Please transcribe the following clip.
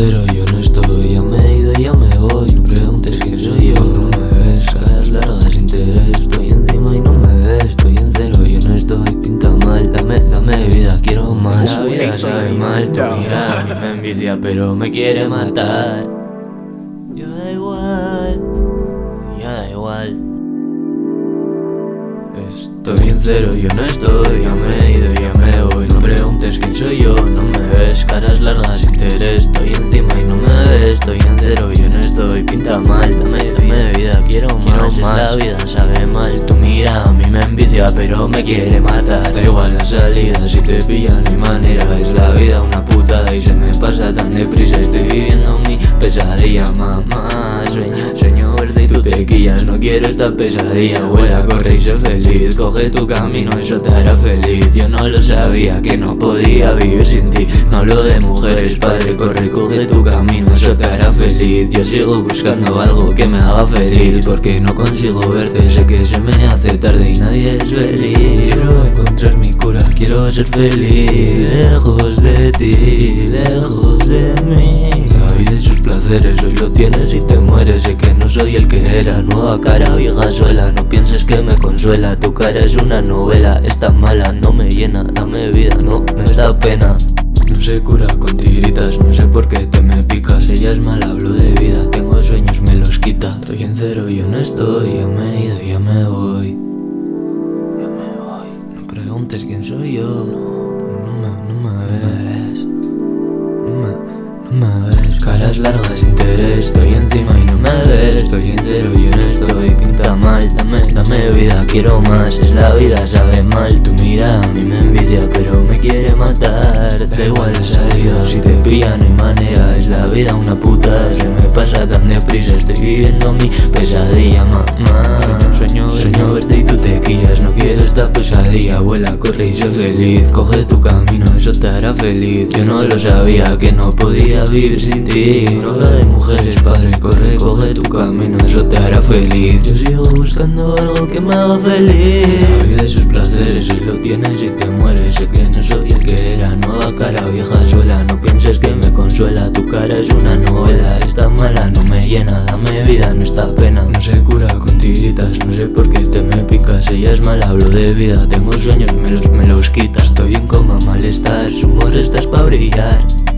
cero, yo no estoy Ya me he ido, ya me voy. No preguntes quién soy yo No me ves, caras largas, interés Estoy encima y no me ves. Estoy en cero, yo no estoy Pinta mal, dame, dame vida, quiero más. La vida sabe mal, tu mira A mí me envicia pero me quiere matar. Yo da igual Ya da igual. Estoy en cero, yo no estoy Ya me he ido, ya me voy. No la vida sabe mal Tu mira a mí me envicia pero me quiere matar. Da igual la salida, si te pillan mi manera. Es la vida una putada y se me pasa tan deprisa. Estoy viviendo mi pesadilla, mamá. Sueño, sueño verde y tú te quillas No quiero esta pesadilla, vuela, corre y sé feliz Coge tu camino, eso te hará feliz. Yo no lo sabía, que no podía vivir sin ti. No hablo de mujeres, padre, corre, coge tu camino Yo sigo buscando algo que me haga feliz Porque no consigo verte, sé que se me hace tarde y nadie es feliz. Quiero encontrar mi cura, quiero ser feliz. Lejos de ti, lejos de mí. La vida y sus placeres, hoy lo tienes y te mueres. Sé que no soy el que era, nueva cara, vieja suela. No pienses que me consuela, tu cara es una novela. Está mala, no me llena, dame vida, no me da pena. No se cura me he ido, ya me voy. Ya me voy, no preguntes quién soy yo. No, me, no me ves. No me, no me ves. Caras largas, interés, estoy encima y no me ves. Estoy en cero, yo no estoy, pinta mal. Dame, dame vida, quiero más. Es la vida, sabe mal, tu mira a mí me envidia Pero me quiere matar, da igual la salida Si te pillan no hay manera, es la vida una puta. Se me viviendo mi pesadilla, mamá. Sueño, sueño, verte y tú te quillas No quiero esta pesadilla, vuela, corre y sé feliz. Coge tu camino, eso te hará feliz. Yo no lo sabía, que no podía vivir sin ti. No habla de mujeres, padre, corre, coge tu camino Eso te hará feliz. Yo sigo buscando algo que me haga feliz tu cara es una novela. Está mala, no me llena, dame vida, no está pena. No se cura con tiritas, no sé por qué te me picas. Ella es mala, hablo de vida, tengo sueños, me los, me los quita Estoy en coma, malestar, su humor estás pa' brillar